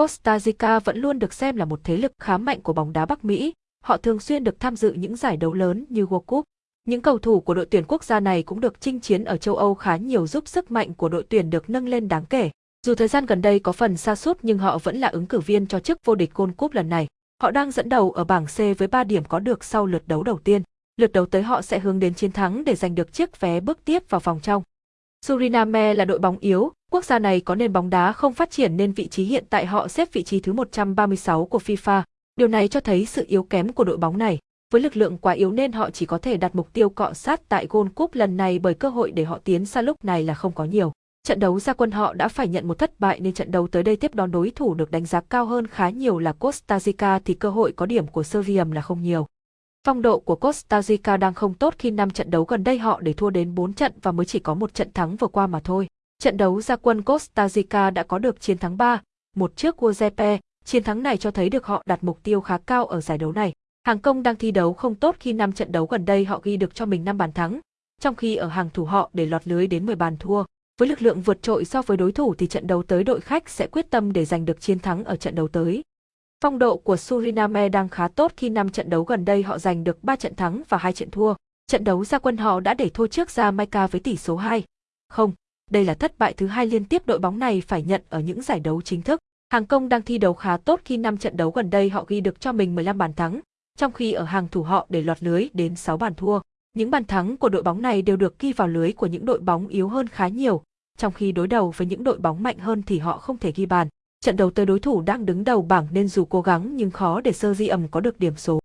Costa Rica vẫn luôn được xem là một thế lực khá mạnh của bóng đá Bắc Mỹ, họ thường xuyên được tham dự những giải đấu lớn như World Cup. Những cầu thủ của đội tuyển quốc gia này cũng được chinh chiến ở châu Âu khá nhiều giúp sức mạnh của đội tuyển được nâng lên đáng kể. Dù thời gian gần đây có phần xa sút nhưng họ vẫn là ứng cử viên cho chức vô địch Gold Cup lần này. Họ đang dẫn đầu ở bảng C với 3 điểm có được sau lượt đấu đầu tiên. Lượt đấu tới họ sẽ hướng đến chiến thắng để giành được chiếc vé bước tiếp vào vòng trong. Suriname là đội bóng yếu, quốc gia này có nền bóng đá không phát triển nên vị trí hiện tại họ xếp vị trí thứ 136 của FIFA. Điều này cho thấy sự yếu kém của đội bóng này. Với lực lượng quá yếu nên họ chỉ có thể đặt mục tiêu cọ sát tại Gold Cup lần này bởi cơ hội để họ tiến xa lúc này là không có nhiều. Trận đấu ra quân họ đã phải nhận một thất bại nên trận đấu tới đây tiếp đón đối thủ được đánh giá cao hơn khá nhiều là Costa Rica thì cơ hội có điểm của Serbia là không nhiều. Phong độ của Costa Rica đang không tốt khi năm trận đấu gần đây họ để thua đến 4 trận và mới chỉ có một trận thắng vừa qua mà thôi. Trận đấu ra quân Costa Rica đã có được chiến thắng 3, một trước Guazepe, chiến thắng này cho thấy được họ đặt mục tiêu khá cao ở giải đấu này. Hàng công đang thi đấu không tốt khi năm trận đấu gần đây họ ghi được cho mình 5 bàn thắng, trong khi ở hàng thủ họ để lọt lưới đến 10 bàn thua. Với lực lượng vượt trội so với đối thủ thì trận đấu tới đội khách sẽ quyết tâm để giành được chiến thắng ở trận đấu tới. Phong độ của Suriname đang khá tốt khi năm trận đấu gần đây họ giành được 3 trận thắng và 2 trận thua. Trận đấu ra quân họ đã để thua trước Jamaica với tỷ số 2. Không, đây là thất bại thứ hai liên tiếp đội bóng này phải nhận ở những giải đấu chính thức. Hàng công đang thi đấu khá tốt khi năm trận đấu gần đây họ ghi được cho mình 15 bàn thắng, trong khi ở hàng thủ họ để lọt lưới đến 6 bàn thua. Những bàn thắng của đội bóng này đều được ghi vào lưới của những đội bóng yếu hơn khá nhiều, trong khi đối đầu với những đội bóng mạnh hơn thì họ không thể ghi bàn. Trận đấu tới đối thủ đang đứng đầu bảng nên dù cố gắng nhưng khó để Sơ Di ẩm có được điểm số.